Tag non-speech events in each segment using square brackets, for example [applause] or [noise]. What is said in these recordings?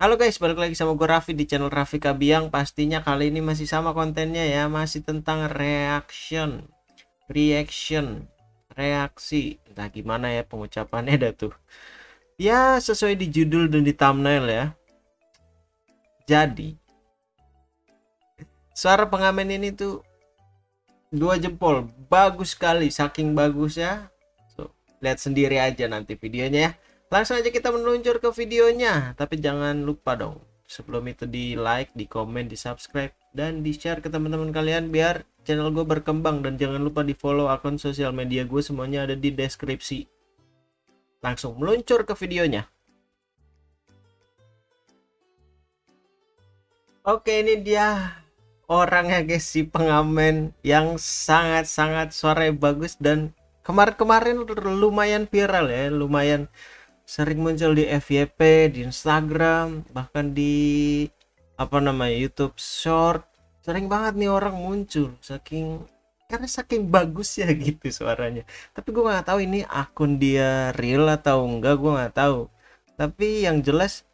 Halo guys, balik lagi sama gue Raffi di channel Raffi Kabiang. Pastinya kali ini masih sama kontennya ya Masih tentang reaction Reaction Reaksi. Entah gimana ya pengucapannya dah tuh. Ya sesuai di judul dan di thumbnail ya. Jadi Suara pengamen ini tuh Dua jempol. Bagus sekali, saking bagus ya so, Lihat sendiri aja nanti videonya ya langsung aja kita meluncur ke videonya. Tapi jangan lupa dong sebelum itu di like di komen di subscribe dan di share ke teman-teman kalian biar channel gue berkembang. Dan jangan lupa di follow akun sosial media gue semuanya ada di deskripsi. Langsung meluncur ke videonya. Oke ini dia orangnya guys si pengamen yang sangat-sangat suara bagus dan kemarin-kemarin lumayan viral ya lumayan sering muncul di FYP di Instagram bahkan di apa namanya YouTube Short. Sering banget nih orang muncul saking karena saking bagus ya [laughs] gitu suaranya. Tapi gue nggak tahu ini akun dia real atau enggak gue nggak tahu. Tapi yang jelas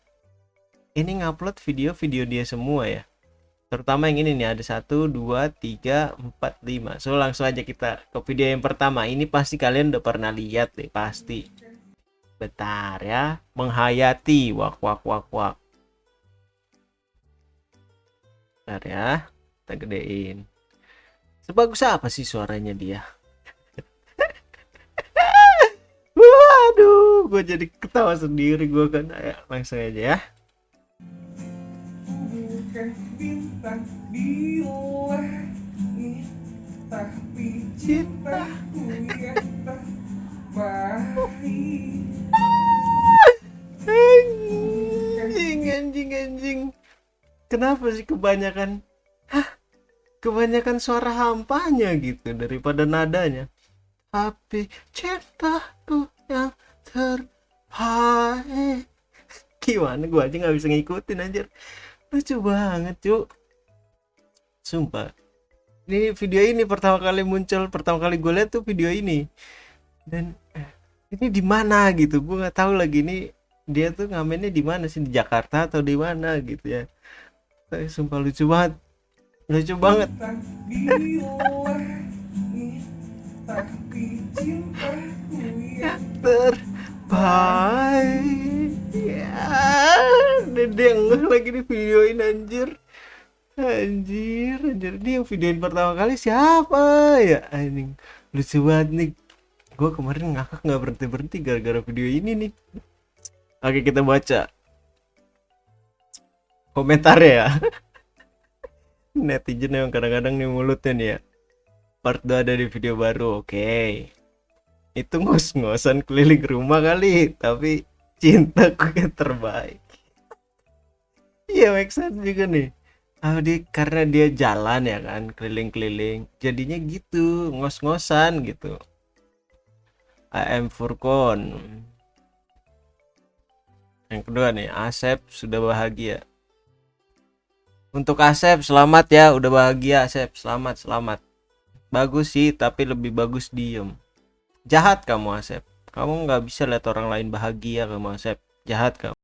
ini ngupload video-video dia semua ya. Terutama yang ini nih ada satu dua tiga empat lima. So langsung aja kita ke video yang pertama. Ini pasti kalian udah pernah lihat deh pasti bentar ya menghayati. Wak wak wak wak. Bentar ya kita gedein. Sebagus apa sih suaranya dia? [laughs] Waduh gue jadi ketawa sendiri. Gue kan ya langsung aja ya. Tapi anjing anjing anjing. Kenapa sih kebanyakan? Hah? Kebanyakan suara hampanya gitu daripada nadanya. Tapi cintaku yang terbaik. Gimana gua aja nggak bisa ngikutin anjir. Lucu banget cuk. Sumpah. Ini video ini pertama kali muncul pertama kali gue lihat tuh video ini. Dan eh, ini di mana? Gitu. Gue nggak tahu lagi ini dia tuh ngamennya di mana sih? Di Jakarta atau di mana? Gitu ya. Tapi sumpah lucu banget. Lucu banget. terbaik. Ya dia lagi di videoin anjir. Anjir anjir. Dia yang videoin pertama kali siapa? Ya anjing. Lucu banget nih gue kemarin ngakak nggak berhenti berhenti gara-gara video ini nih. Oke kita baca. Komentar ya. [laughs] Netizen yang kadang-kadang nih mulutnya nih ya. Part 2 ada di video baru oke. Okay. itu ngos-ngosan keliling rumah kali tapi cintaku yang terbaik. [laughs] Iya make sense juga nih. Oh, di, karena dia jalan ya kan keliling-keliling. Jadinya gitu ngos-ngosan gitu Am Furkon yang kedua nih Asep sudah bahagia. Untuk Asep selamat ya udah bahagia Asep. Selamat selamat. Bagus sih tapi lebih bagus diem. Jahat kamu Asep. Kamu nggak bisa lihat orang lain bahagia kamu Asep. Jahat kamu